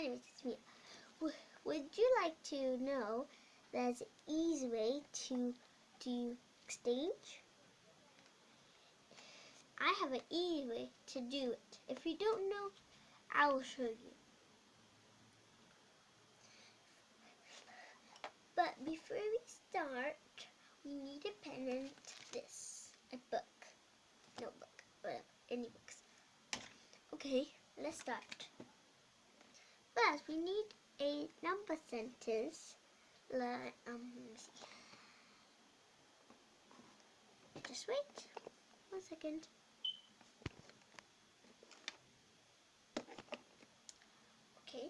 anyways, it's me. W- would you like to know there's an easy way to do exchange? I have an easy way to do it. If you don't know, I will show you. But before we start, we need a pen and this, a book, notebook, whatever, any books. Okay, let's start. First, we need a number sentence. Like, um. Just wait one second. Okay.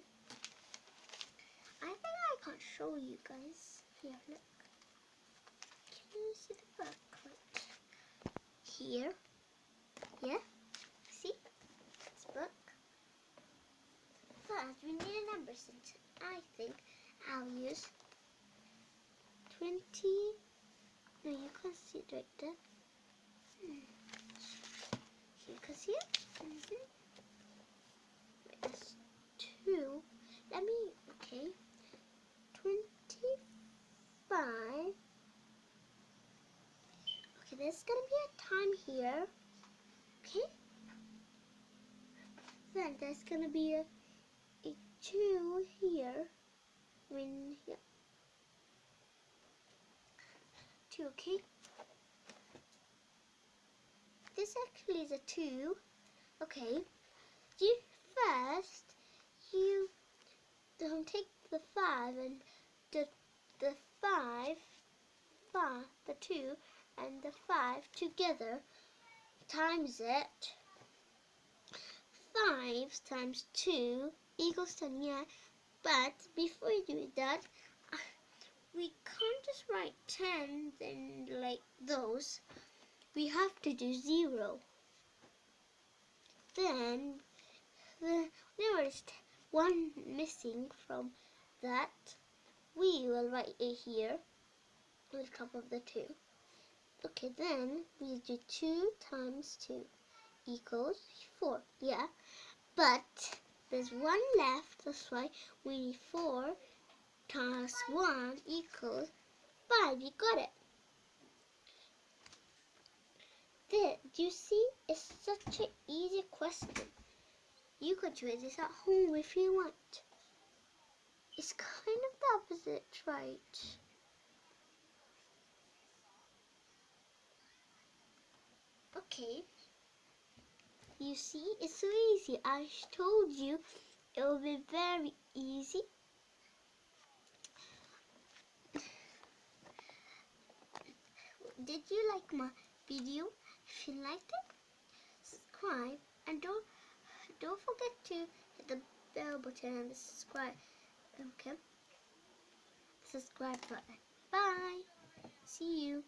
I think I can't show you guys. Here, look. Can you see the book? Right here. Yeah. See? This book. First, we need sentence. I think I'll use 20. No, you can't see it right there. Hmm. You can see it? Mm -hmm. Wait, that's two. Let me, okay. 25. Okay, there's gonna be a time here. Okay? Then there's gonna be a two here. When here. Two, okay? This actually is a two. Okay. You first you don't take the five and the the five five the two and the five together times it five times two equals ten yeah but before you do that uh, we can't just write ten then like those. We have to do zero. Then the there is one missing from that we will write it here on top of the two. Okay then we do two times two equals four yeah? But there's one left that's why we need four times one equals five you got it there do you see it's such an easy question you could do this at home if you want. It's kind of the opposite, right? Okay. You see, it's so easy. I told you it will be very easy. Did you like my video? If you liked it, subscribe and don't don't forget to hit the bell button and the subscribe okay subscribe button bye see you